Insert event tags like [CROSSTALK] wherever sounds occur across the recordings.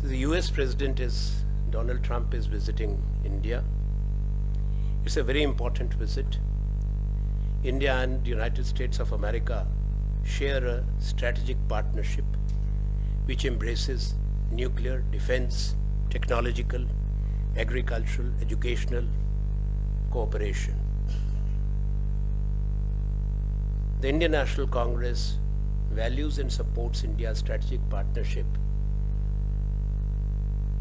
So the US President is, Donald Trump is visiting India. It's a very important visit. India and the United States of America share a strategic partnership which embraces nuclear, defense, technological, agricultural, educational cooperation. The Indian National Congress values and supports India's strategic partnership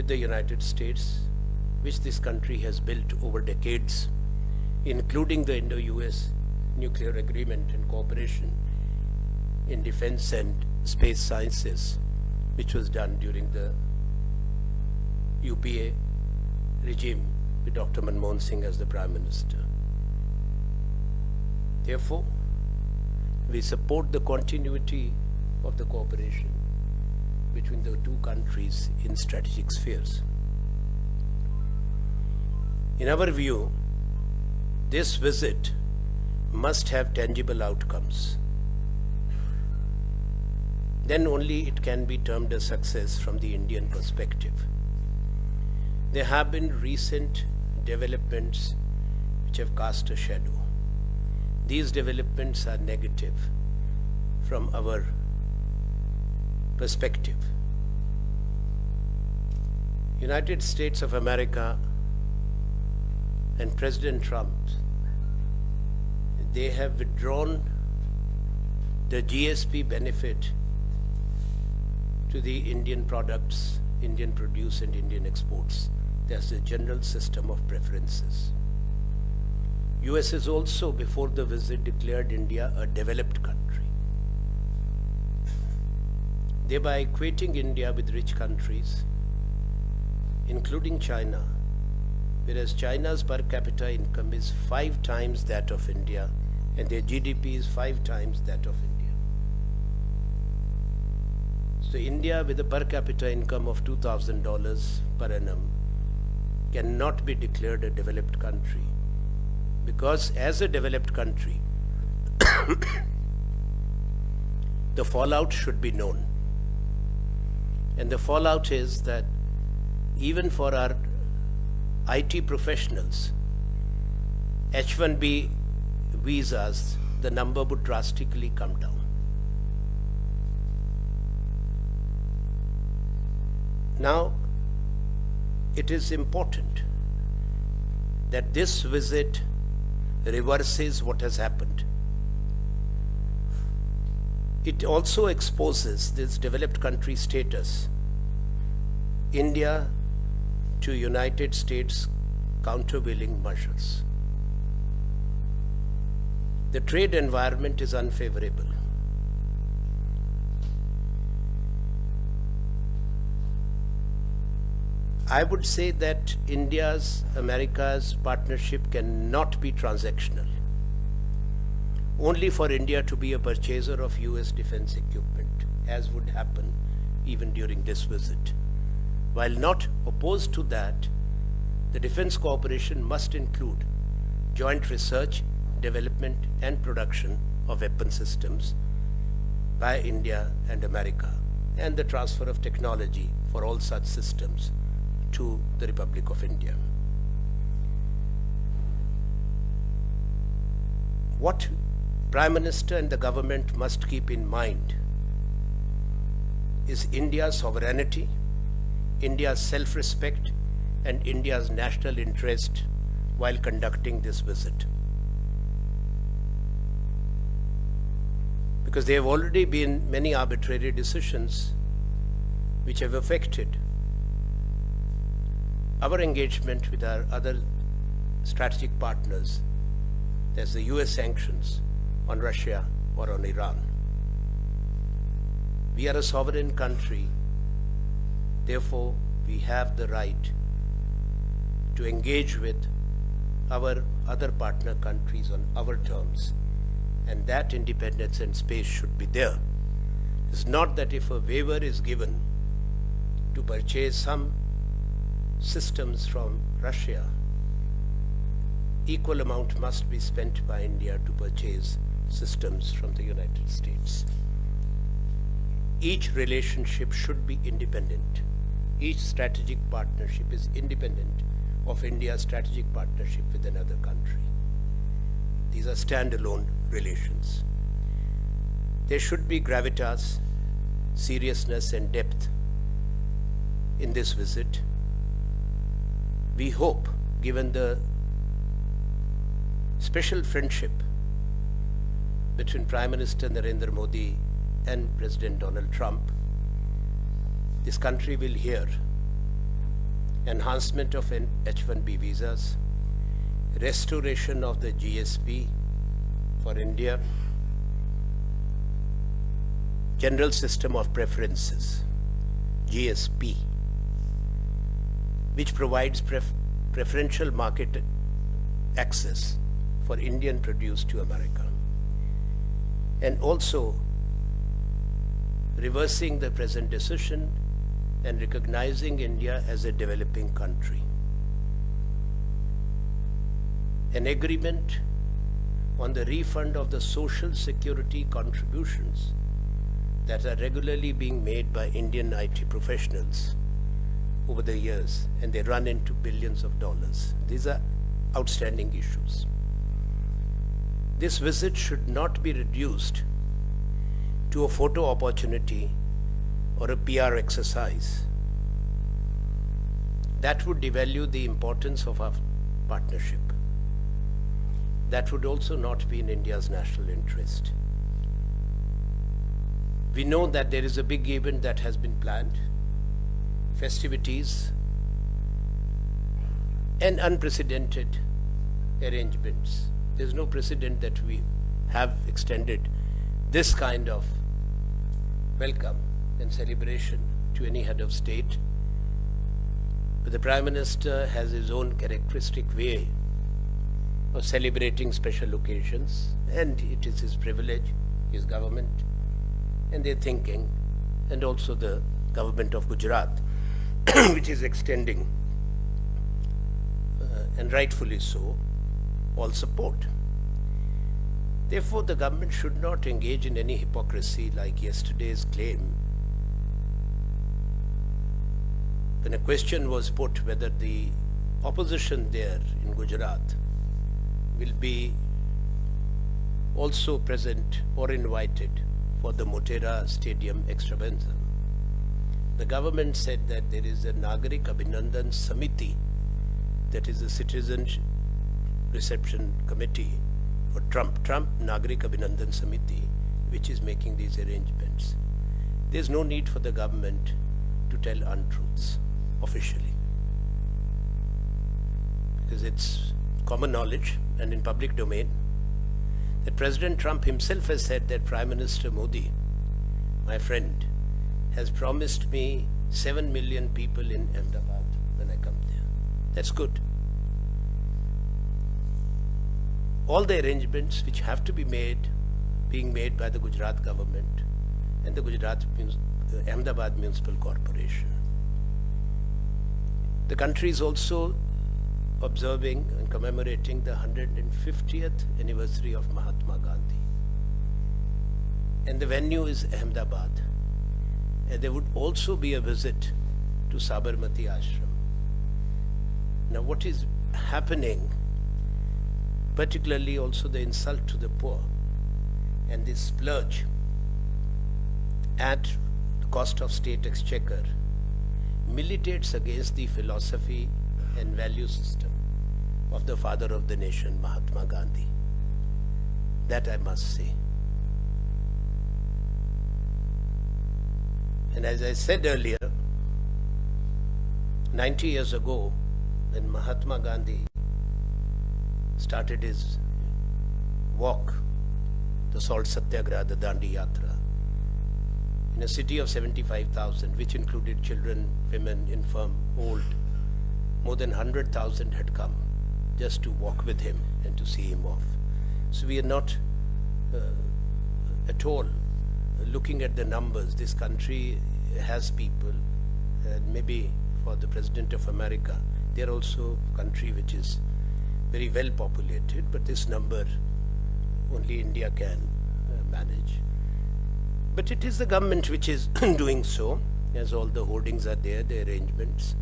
with the United States, which this country has built over decades, including the Indo-US nuclear agreement and cooperation in defense and space sciences, which was done during the UPA regime with Dr. Manmohan Singh as the Prime Minister. Therefore, we support the continuity of the cooperation between the two countries in strategic spheres. In our view, this visit must have tangible outcomes. Then only it can be termed a success from the Indian perspective. There have been recent developments which have cast a shadow. These developments are negative from our perspective. United States of America and President Trump, they have withdrawn the GSP benefit to the Indian products, Indian produce and Indian exports there's a general system of preferences. US has also, before the visit, declared India a developed country, thereby equating India with rich countries, including China, whereas China's per capita income is five times that of India and their GDP is five times that of India. So India with a per capita income of $2,000 per annum cannot be declared a developed country because as a developed country [COUGHS] the fallout should be known and the fallout is that even for our IT professionals H1B visas the number would drastically come down now it is important that this visit reverses what has happened. It also exposes this developed country status, India to United States countervailing measures. The trade environment is unfavorable. I would say that India's, America's partnership cannot be transactional. Only for India to be a purchaser of US defense equipment, as would happen even during this visit. While not opposed to that, the defense cooperation must include joint research, development and production of weapon systems by India and America and the transfer of technology for all such systems to the Republic of India. What Prime Minister and the government must keep in mind is India's sovereignty, India's self-respect and India's national interest while conducting this visit. Because there have already been many arbitrary decisions which have affected our engagement with our other strategic partners, there's the US sanctions on Russia or on Iran. We are a sovereign country, therefore we have the right to engage with our other partner countries on our terms and that independence and space should be there. It's not that if a waiver is given to purchase some systems from Russia, equal amount must be spent by India to purchase systems from the United States. Each relationship should be independent Each strategic partnership is independent of India's strategic partnership with another country. These are standalone relations. There should be gravitas, seriousness and depth in this visit. We hope, given the special friendship between Prime Minister Narendra Modi and President Donald Trump, this country will hear enhancement of H-1B visas, restoration of the GSP for India, General System of Preferences, GSP, which provides pref preferential market access for Indian produce to America. And also reversing the present decision and recognizing India as a developing country. An agreement on the refund of the social security contributions that are regularly being made by Indian IT professionals over the years and they run into billions of dollars. These are outstanding issues. This visit should not be reduced to a photo opportunity or a PR exercise. That would devalue the importance of our partnership. That would also not be in India's national interest. We know that there is a big event that has been planned, festivities, and unprecedented arrangements. There's no precedent that we have extended this kind of welcome and celebration to any head of state. But the Prime Minister has his own characteristic way of celebrating special occasions and it is his privilege, his government and their thinking and also the government of Gujarat [CLEARS THROAT] which is extending uh, and rightfully so all support. Therefore, the government should not engage in any hypocrisy like yesterday's claim when a question was put whether the opposition there in Gujarat will be also present or invited for the Motera Stadium extravaganza. The government said that there is a Nagarik Abhinandan Samiti, that is a citizen reception committee for Trump, Trump Nagarik Abhinandan Samiti, which is making these arrangements. There's no need for the government to tell untruths officially. Because it's common knowledge and in public domain that President Trump himself has said that Prime Minister Modi, my friend, has promised me 7 million people in Ahmedabad when I come there. That's good. All the arrangements which have to be made, being made by the Gujarat government and the Gujarat uh, Ahmedabad Municipal Corporation. The country is also observing and commemorating the 150th anniversary of Mahatma Gandhi. And the venue is Ahmedabad. And there would also be a visit to Sabarmati Ashram. Now what is happening, particularly also the insult to the poor and this splurge at the cost of state exchequer militates against the philosophy and value system of the father of the nation, Mahatma Gandhi. That I must say. And as I said earlier, 90 years ago, when Mahatma Gandhi started his walk, the Salt Satyagraha, the Dandi Yatra, in a city of 75,000, which included children, women, infirm, old. More than 100,000 had come just to walk with him and to see him off. So we are not uh, at all looking at the numbers. This country has people, and maybe for the President of America, they are also a country which is very well populated, but this number only India can uh, manage. But it is the government which is [CLEARS THROAT] doing so. as all the holdings are there, the arrangements,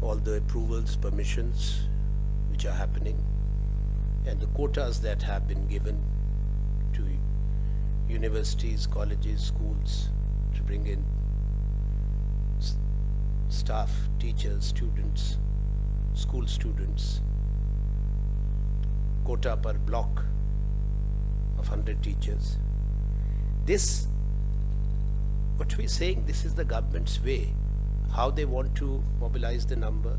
all the approvals, permissions which are happening, and the quotas that have been given to universities, colleges, schools to bring in staff, teachers, students, school students, quota per block of 100 teachers. This, what we're saying, this is the government's way, how they want to mobilize the number.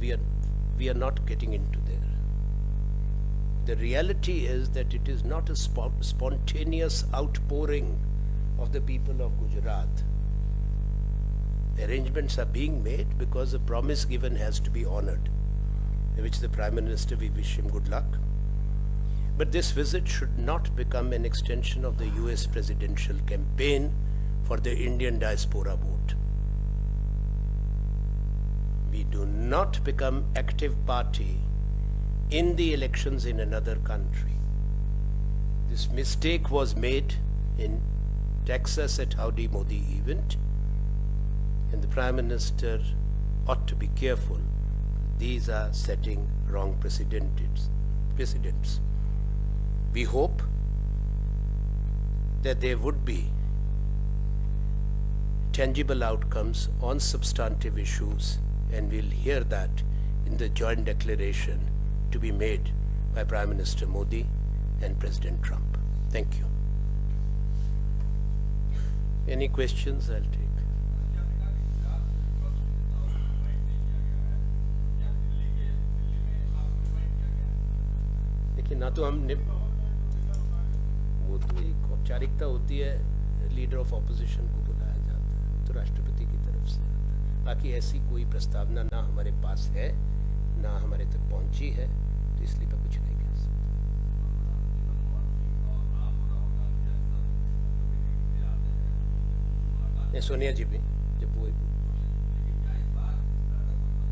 We are, we are not getting into there. The reality is that it is not a spontaneous outpouring of the people of Gujarat arrangements are being made because the promise given has to be honored, which the Prime Minister, we wish him good luck. But this visit should not become an extension of the US presidential campaign for the Indian diaspora vote. We do not become active party in the elections in another country. This mistake was made in Texas at Howdy Modi event and the Prime Minister ought to be careful. These are setting wrong precedents. We hope that there would be tangible outcomes on substantive issues and we'll hear that in the joint declaration to be made by Prime Minister Modi and President Trump. Thank you. Any questions? I'll take. कि ना तो हम निप वो तो एक औपचारिकता होती है लीडर ऑफ़ ऑपोजिशन को बुलाया जाता है तो राष्ट्रपति की तरफ़ से बाकी ऐसी कोई प्रस्तावना ना हमारे पास है, ना हमारे तक पहुँची है तो इसलिए मैं कुछ नहीं कह सकता। सोनिया जी भी, जब वो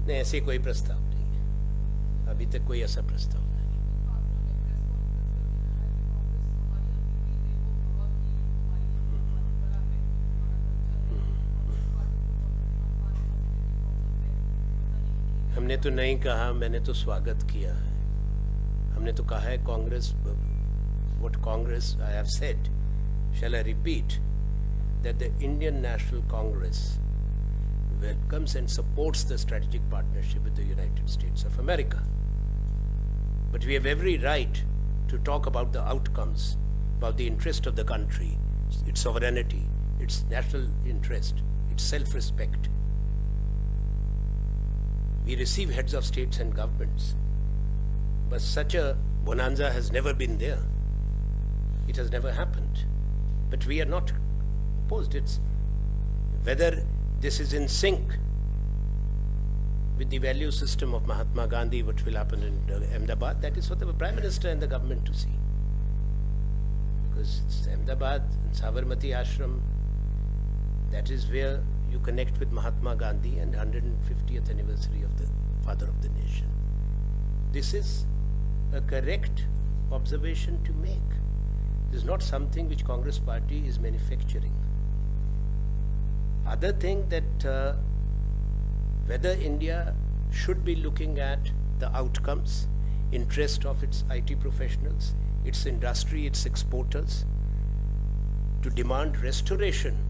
नहीं, ऐसे कोई प्रस्ताव नहीं है। अभी तक कोई ऐसा प्रस्ताव हमने तो नहीं कहा, मैंने तो स्वागत किया है। हमने तो कहा है, Congress what Congress I have said shall I repeat that the Indian National Congress welcomes and supports the strategic partnership with the United States of America but we have every right to talk about the outcomes about the interest of the country its sovereignty its national interest its self respect we receive heads of states and governments. But such a bonanza has never been there. It has never happened. But we are not opposed. It's whether this is in sync with the value system of Mahatma Gandhi, what will happen in uh, Ahmedabad, that is for the Prime Minister and the government to see. Because it's Ahmedabad and Sabarmati Ashram, that is where you connect with Mahatma Gandhi and 150th anniversary of the father of the nation. This is a correct observation to make. This is not something which Congress party is manufacturing. Other thing that uh, whether India should be looking at the outcomes, interest of its IT professionals, its industry, its exporters, to demand restoration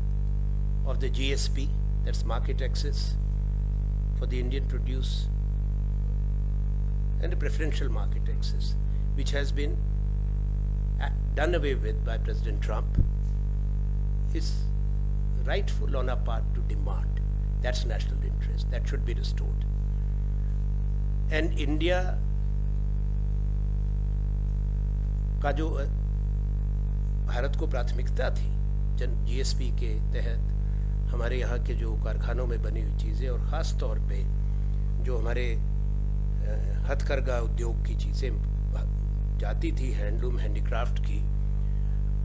of the GSP, that's market access for the Indian produce and the preferential market access, which has been done away with by President Trump, is rightful on our part to demand. That's national interest. That should be restored. And India का जो भारत को प्राथमिकता थी जन GSP के तहत हमारे यहाँ के जो कारखानों में बनी हुई चीज़ें और ख़ास तौर पे जो हमारे हथकरघा उद्योग की चीज़ें जाती थी, हैंडलूम, हैंडीक्राफ्ट की,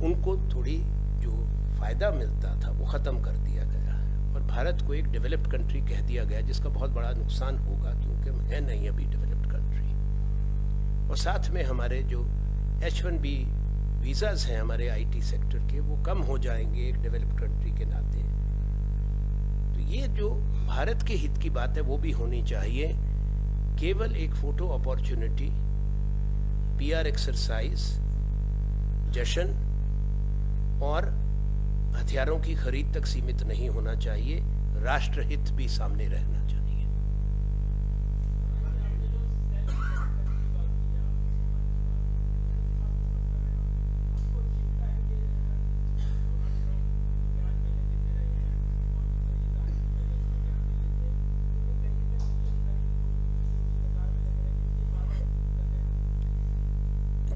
उनको थोड़ी जो फ़ायदा मिलता था, वो ख़त्म कर दिया गया और भारत को एक डेवलप्ड कंट्री कह दिया गया, जिसका बहुत बड़ा नुकसान होगा, क्योंकि हम है नहीं अभी डेवलप्ड कंट्री। और साथ में हमारे जो एच वन बी वीज़ाज़ हैं, हमारे आईटी सेक्टर के, वो कम हो जाएँगे एक डेवलप्ड कंट्री के नाते। देखिए जो भारत के हित की बात है, वो भी होनी चाहिए। केवल एक फ़ोटो अपॉर्चुनिटी पीआर एक्सरसाइज जशन और हथियारों की खरीद तक सीमित नहीं होना चाहिए। राष्ट्रहित भी सामने रहना चाहिए।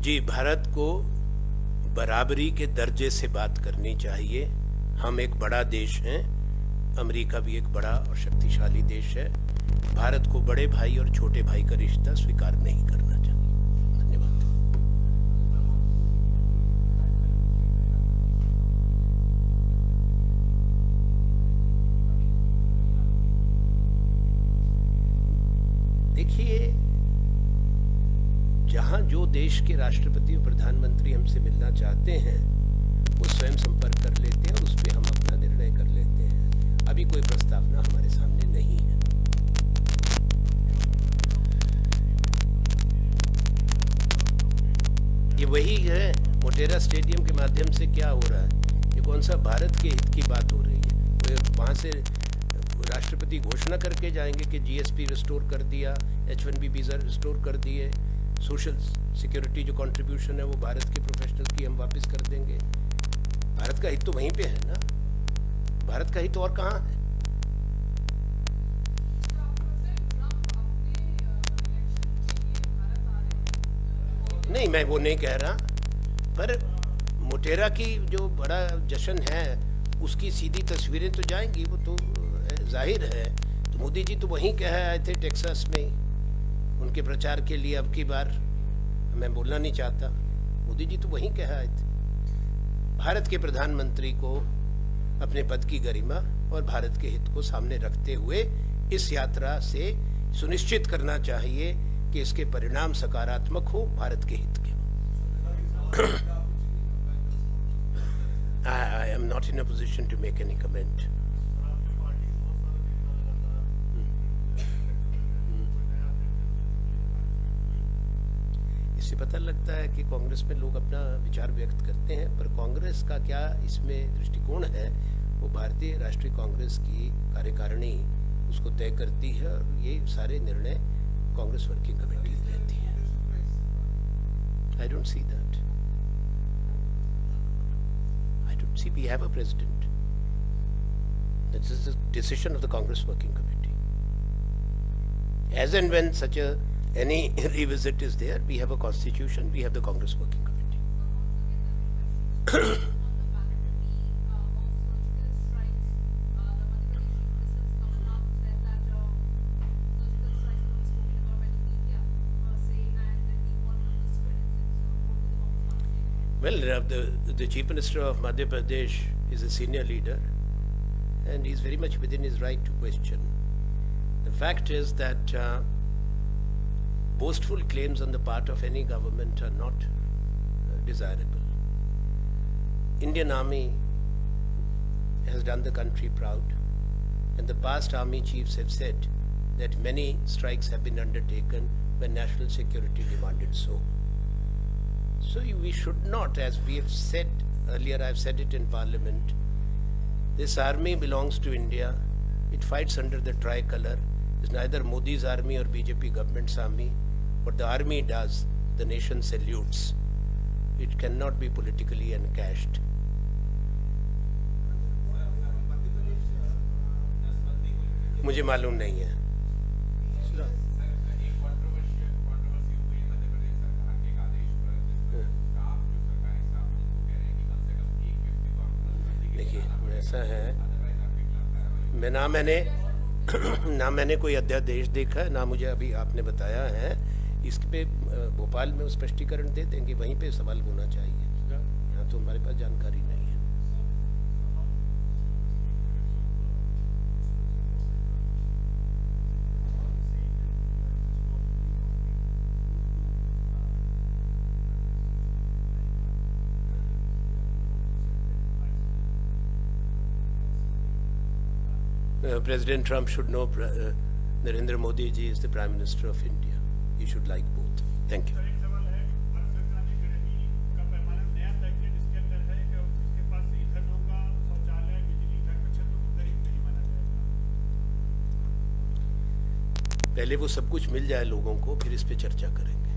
जी, भारत को बराबरी के दर्जे से बात करनी चाहिए। हम एक बड़ा देश हैं, अमेरिका भी एक बड़ा और शक्तिशाली देश है। भारत को बड़े भाई और छोटे भाई का रिश्ता स्वीकार नहीं करना चाहिए। जहाँ जो देश के राष्ट्रपति और प्रधानमंत्री हमसे मिलना चाहते हैं, वो स्वयं संपर्क कर लेते हैं और उस पर हम अपना निर्णय कर लेते हैं। अभी कोई प्रस्तावना हमारे सामने नहीं है। ये वही है, मोटेरा स्टेडियम के माध्यम से क्या हो रहा है? ये कौन सा भारत के हित की बात हो रही है? वहाँ से राष्ट्रपति घोषणा करके जाएँगे कि जीएसपी रिस्टोर कर दिया H one B visa restore कर दिए। सोशल सिक्योरिटी जो कंट्रीब्यूशन है वो भारत के प्रोफेशनल की हम वापस कर देंगे। भारत का हित तो वहीं पे है ना? भारत का हित और कहाँ है? नहीं, मैं वो नहीं कह रहा, पर मोटेरा की जो बड़ा जश्न है, उसकी सीधी तस्वीरें तो जाएँगी, वो तो ज़ाहिर है। तो मोदी जी तो वहीं कह आए थे टेक्सास में उनके प्रचार के लिए अब की बार मैं बोलना नहीं चाहता। मोदी जी तो वहीं कह आए थे। भारत के प्रधानमंत्री को अपने पद की गरिमा और भारत के हित को सामने रखते हुए इस यात्रा से सुनिश्चित करना चाहिए कि इसके परिणाम सकारात्मक हो, भारत के हित के I am not in a position to make any comment इससे पता लगता है कि कांग्रेस में लोग अपना विचार व्यक्त करते हैं, पर कांग्रेस का क्या इसमें दृष्टिकोण है, वो भारतीय राष्ट्रीय कांग्रेस की कार्यकारिणी उसको तय करती है और ये सारे निर्णय कांग्रेस वर्किंग कमेटी लेती है। I don't see that I don't see we have a president this is the decision of the Congress working committee as and when such a any [LAUGHS] revisit is there, we have a constitution, we have the Congress Working Committee. [COUGHS] Well, uh, the, the Chief Minister of Madhya Pradesh is a senior leader and he's very much within his right to question. The fact is that uh, boastful claims on the part of any government are not uh, desirable. Indian Army has done the country proud and the past army chiefs have said that many strikes have been undertaken when national security demanded so. So we should not, as we have said earlier, I've said it in parliament, this army belongs to India. It fights under the tricolor. It's neither Modi's army or BJP government's army. What the army does, the nation salutes. It cannot be politically encashed. मुझे मालूम नहीं है देखिए ऐसा है मैं ना मैंने ना मैंने कोई अध्यादेश देखा है ना मुझे अभी आपने बताया है इस पे भोपाल में स्पष्टीकरण दे देंगे वहीं पे सवाल होना चाहिए यहाँ तो हमारे पास जानकारी नहीं है Uh, President Trump should know uh, Narendra Modi ji is the Prime Minister of India. you should like both. Thank you. पहले वो सब कुछ मिल जाए लोगों को फिर इस पे चर्चा करेंगे